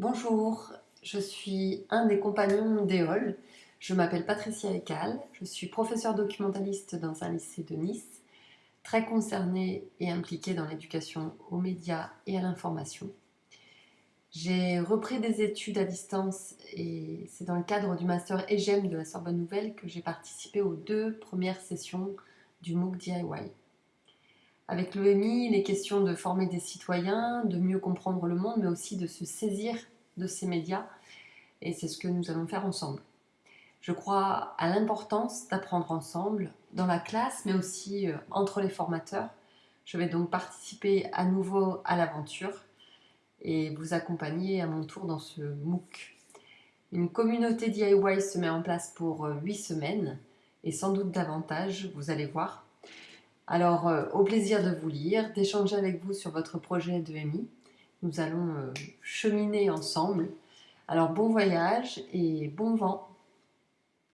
Bonjour, je suis un des compagnons d'Eol. Je m'appelle Patricia Ekal, je suis professeure documentaliste dans un lycée de Nice, très concernée et impliquée dans l'éducation aux médias et à l'information. J'ai repris des études à distance et c'est dans le cadre du master EGEM de la Sorbonne Nouvelle que j'ai participé aux deux premières sessions du MOOC DIY. Avec l'EMI, il est question de former des citoyens, de mieux comprendre le monde, mais aussi de se saisir de ces médias. Et c'est ce que nous allons faire ensemble. Je crois à l'importance d'apprendre ensemble, dans la classe, mais aussi euh, entre les formateurs. Je vais donc participer à nouveau à l'aventure et vous accompagner à mon tour dans ce MOOC. Une communauté DIY se met en place pour 8 euh, semaines et sans doute davantage, vous allez voir. Alors, euh, au plaisir de vous lire, d'échanger avec vous sur votre projet de MI. Nous allons euh, cheminer ensemble. Alors, bon voyage et bon vent